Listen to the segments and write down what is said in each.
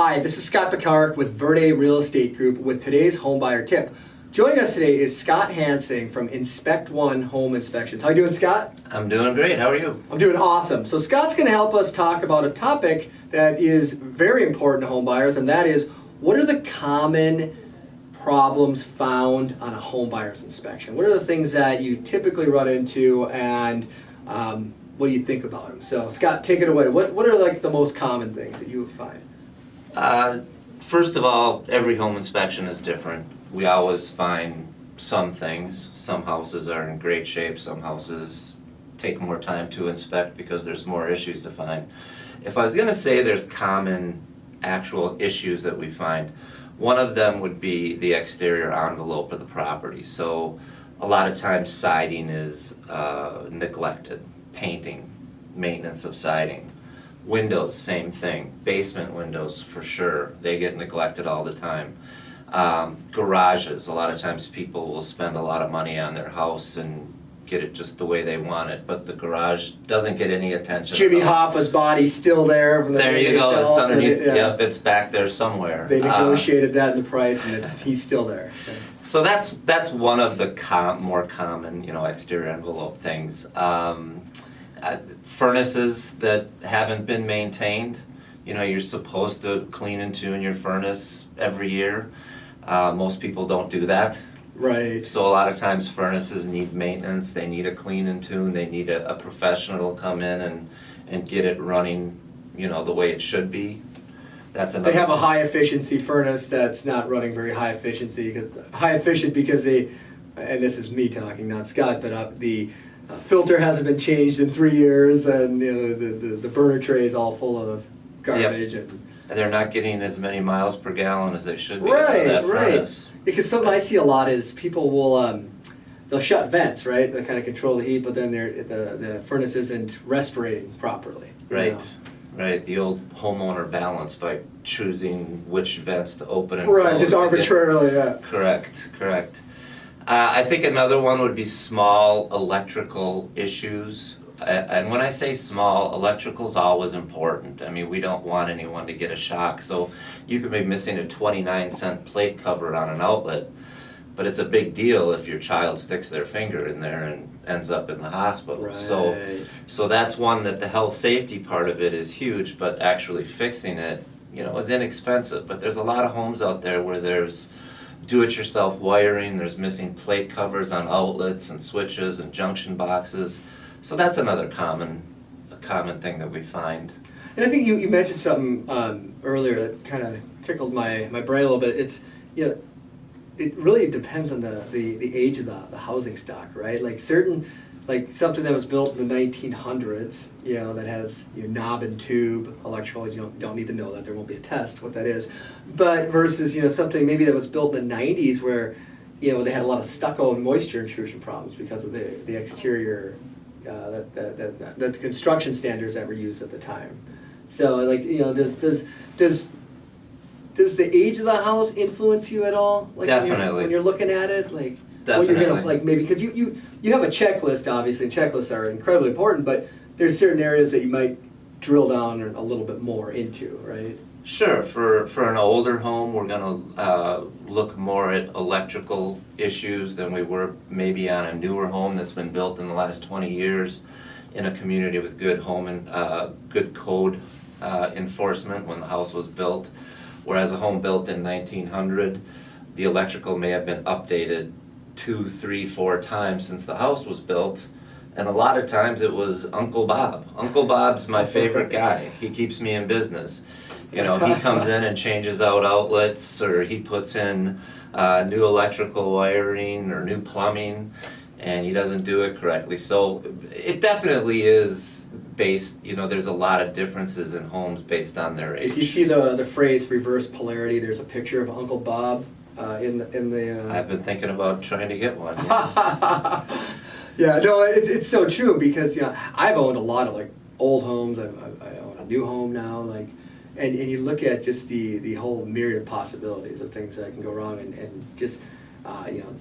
Hi, this is Scott Picard with Verde Real Estate Group with today's homebuyer tip. Joining us today is Scott Hansing from Inspect One Home Inspections. How you doing, Scott? I'm doing great. How are you? I'm doing awesome. So Scott's going to help us talk about a topic that is very important to home buyers, and that is what are the common problems found on a home buyer's inspection? What are the things that you typically run into, and um, what do you think about them? So Scott, take it away. What what are like the most common things that you would find? Uh, first of all, every home inspection is different. We always find some things. Some houses are in great shape. Some houses take more time to inspect because there's more issues to find. If I was going to say there's common actual issues that we find, one of them would be the exterior envelope of the property. So a lot of times siding is uh, neglected, painting, maintenance of siding. Windows, same thing. Basement windows, for sure. They get neglected all the time. Um, garages, a lot of times people will spend a lot of money on their house and get it just the way they want it, but the garage doesn't get any attention. Jimmy. Hoffa's body's still there. From the There you go, sell it's underneath, it- yeah. yep, it's back there somewhere. They Uh, negotiated that in the price, and it's he's still there. So that's that's one of the com- more common, you know, exterior envelope things. Um, uh, furnaces that haven't been maintained. You know, you're supposed to clean and tune your furnace every year. Uh, most people don't do that. Right. So a lot of times furnaces need maintenance. They need a clean and tune. They need a, a professional to come in and and get it running, you know, the way it should be. That's another. They have a high efficiency furnace that's not running very high efficiency because high efficient because they, and this is me talking, not Scott, but uh, the uh, filter hasn't been changed in three years, and you know, the, the the burner tray is all full of garbage and. And they're not getting as many miles per gallon as they should be Right, that right. Because something I see a lot is people will um, they'll shut vents, right? They kind of control the heat, but then they're, the the furnace isn't respirating properly. Right, know? right. The old homeowner balance by choosing which vents to open and Right, close. just to get- arbitrarily, yeah. Correct, correct. Uh, I think another one would be small electrical issues. And when I say small, electrical's always important. I mean, we don't want anyone to get a shock. So you could be missing a 29 cent plate cover on an outlet, but it's a big deal if your child sticks their finger in there and ends up in the hospital. So, so that's one that the health safety part of it is huge, but actually fixing it, you know, is inexpensive. But there's a lot of homes out there where there's do-it-yourself wiring, there's missing plate covers on outlets and switches and junction boxes. So that's another common, common thing that we find. And I think you, you mentioned something um, earlier that kind of tickled my, my brain a little bit. It's, you know, it really depends on the, the, the age of the, the housing stock, right? Like certain, like something that was built in the 1900s, you know, that has you know, knob and tube electrical, you don't, don't need to know that, there won't be a test what that is. But versus, you know, something maybe that was built in the 90s where, you know, they had a lot of stucco and moisture intrusion problems because of the, the exterior, uh, that, that, that, that the construction standards that were used at the time. So like, you know, does, does, does, does the age of the house influence you at all? Like when you're- Definitely. When you're looking at it, like, what you're gonna, like maybe, because you, you, you have a checklist, obviously, and checklists are incredibly important, but there's certain areas that you might drill down a little bit more into, right? Sure, for, for an older home, we're gonna uh, look more at electrical issues than we were maybe on a newer home that's been built in the last twenty years in a community with good home and, uh, good code uh, enforcement when the house was built. Whereas a home built in nineteen hundred, the electrical may have been updated two, three, four times since the house was built. And a lot of times it was Uncle Bob. Uncle Bob's my favorite guy. He keeps me in business. You know, he comes in and changes out outlets, or he puts in uh, new electrical wiring or new plumbing, and he doesn't do it correctly. So it definitely is based, you know, there's a lot of differences in homes based on their age. If you see the, the phrase reverse polarity, there's a picture of Uncle Bob uh, in the, in the. Uh, I've been thinking about trying to get one. yeah. yeah, no, it's, it's so true because you know I've owned a lot of like old homes. I've, I've, I own a new home now, like, and, and you look at just the the whole myriad of possibilities of things that can go wrong, and, and just uh, you know.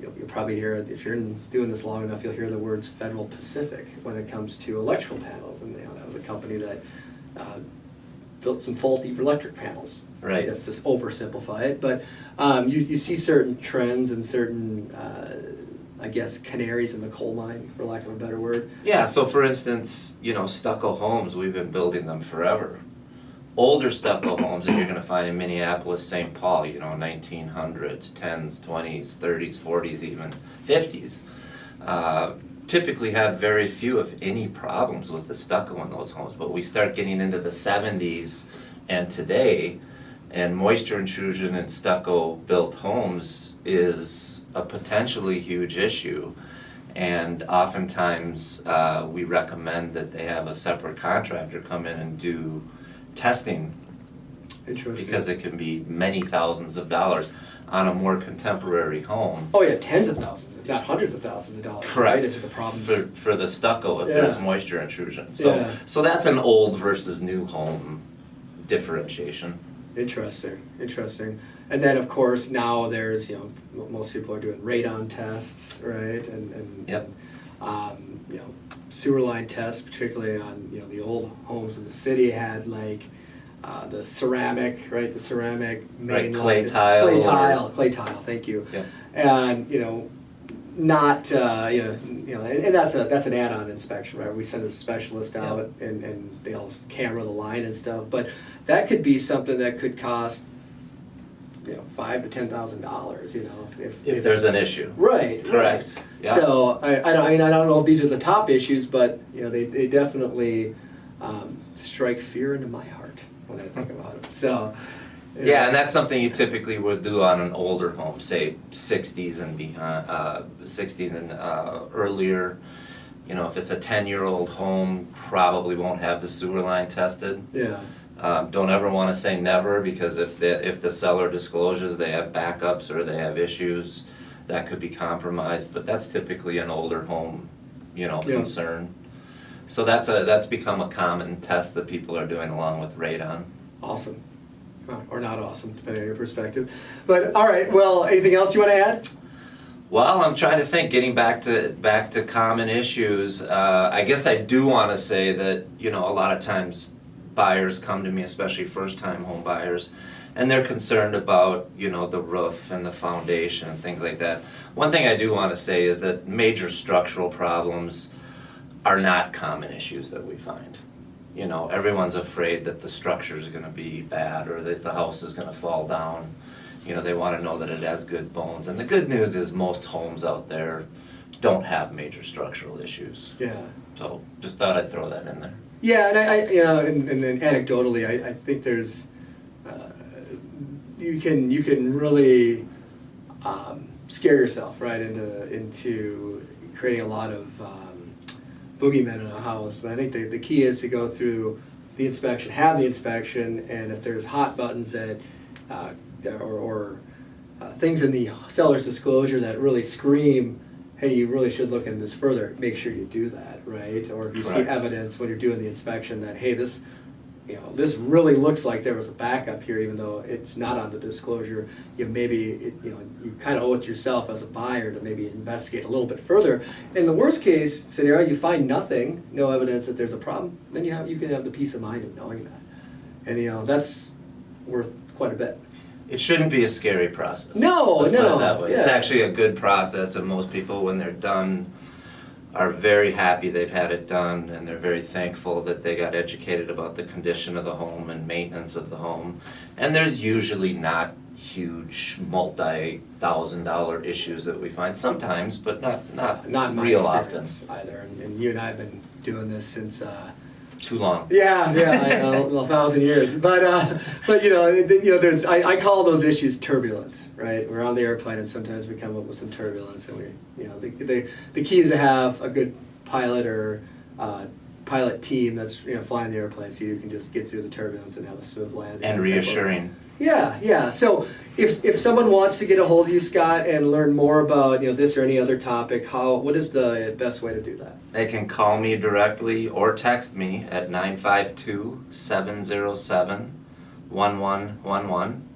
You'll, you'll probably hear if you're in, doing this long enough. You'll hear the words Federal Pacific when it comes to electrical panels, and you know that was a company that uh, built some faulty electric panels. I Right. guess just oversimplify it, but um, you, you see certain trends and certain, uh, I guess, canaries in the coal mine, for lack of a better word. Yeah, so for instance, you know, stucco homes, we've been building them forever. Older stucco homes that you're gonna find in Minneapolis, St. Paul, you know, nineteen hundreds, tens, twenties, thirties, forties even, fifties. Uh, typically have very few, if any, problems with the stucco in those homes, but we start getting into the seventies and today, and moisture intrusion in stucco built homes is a potentially huge issue. And oftentimes, uh, we recommend that they have a separate contractor come in and do testing Interesting. because it can be many thousands of dollars on a more contemporary home. Oh yeah, tens of thousands, if not hundreds of thousands of dollars. Correct. Right into the problem. For, for the stucco, if there's moisture intrusion. So, Yeah. so that's an old versus new home differentiation. Interesting, interesting. And then, of course, now there's, you know, most people are doing radon tests, right? And, and Yep. um, you know, sewer line tests, particularly on, you know, the old homes in the city had like uh, the ceramic, right? The ceramic main Right, clay line- tile Clay or- tile, clay tile, thank you. Yeah. And, you know, not, uh, you know, you know, and, and that's a, that's an add-on inspection, right? We send a specialist Yeah. out and, and they'll camera the line and stuff, but that could be something that could cost, you know, five to ten thousand dollars, you know, if. If there's an issue. Right, Correct. right. Yeah. So, I, I don't, I mean, I don't know if these are the top issues, but, you know, they, they definitely, um, strike fear into my heart when I think about it, so. Yeah, and that's something you typically would do on an older home, say sixties and behind, uh, sixties and, uh, earlier. You know, if it's a ten-year-old home, probably won't have the sewer line tested. Yeah, Um, don't ever wanna say never, because if the, if the seller discloses they have backups or they have issues, that could be compromised, but that's typically an older home, you know, Yeah. concern. So that's a, that's become a common test that people are doing along with radon. awesome. Or not awesome, depending on your perspective. But, all right, well, anything else you wanna add? Well, I'm trying to think, getting back to, back to common issues, uh, I guess I do wanna say that, you know, a lot of times buyers come to me, especially first-time home buyers, and they're concerned about, you know, the roof and the foundation and things like that. One thing I do wanna say is that major structural problems are not common issues that we find. You know, everyone's afraid that the structure is gonna be bad or that the house is gonna fall down. You know, they wanna know that it has good bones. And the good news is most homes out there don't have major structural issues. Yeah. So just thought I'd throw that in there. Yeah, and I, I you know, and, and then anecdotally, I, I think there's, uh, you can you can really um, scare yourself right into into creating a lot of um, boogeymen in a house. But I think the, the key is to go through the inspection, have the inspection, and if there's hot buttons that uh, or, or uh, things in the seller's disclosure that really scream, hey, you really should look into this further, make sure you do that, right? Or if you see evidence when you're doing the inspection that, hey, this, you know, this really looks like there was a backup here, even though it's not on the disclosure, you maybe, it- you know, you kind of owe it to yourself as a buyer to maybe investigate a little bit further. In the worst case scenario, you find nothing, no evidence that there's a problem, then you have, you can have the peace of mind of knowing that. And, you know, that's worth quite a bit. It shouldn't be a scary process. No, Let's put no, it that way. It's actually a good process and most people, when they're done, are very happy they've had it done and they're very thankful that they got educated about the condition of the home and maintenance of the home. And there's usually not huge multi-thousand dollar issues that we find sometimes, but not, not Not real often. either, and, and you and I have been doing this since, uh, Too long. yeah, yeah, I know, a thousand years. But, uh, but you know, you know, there's, I, I call those issues turbulence, right? We're on the airplane and sometimes we come up with some turbulence and we, you know, the, the, the key is to have a good pilot or, uh, pilot team that's, you know, flying the airplane so you can just get through the turbulence and have a smooth landing. And reassuring. Yeah, yeah. So if, if someone wants to get a hold of you, Scott, and learn more about, you know, this or any other topic, how, what is the best way to do that? They can call me directly or text me at 952 707 1111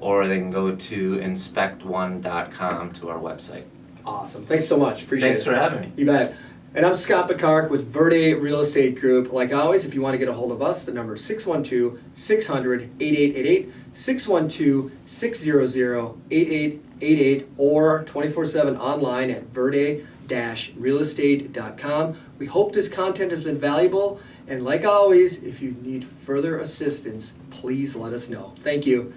or they can go to inspect1.com to our website. Awesome. Thanks so much. Appreciate Thanks it. Thanks for having me. You bet. And I'm Scott Picard with Verde Real Estate Group. Like always, if you want to get a hold of us, the number is 612 600 8888, 612 600 8888, or 24 7 online at verde realestate.com. We hope this content has been valuable. And like always, if you need further assistance, please let us know. Thank you.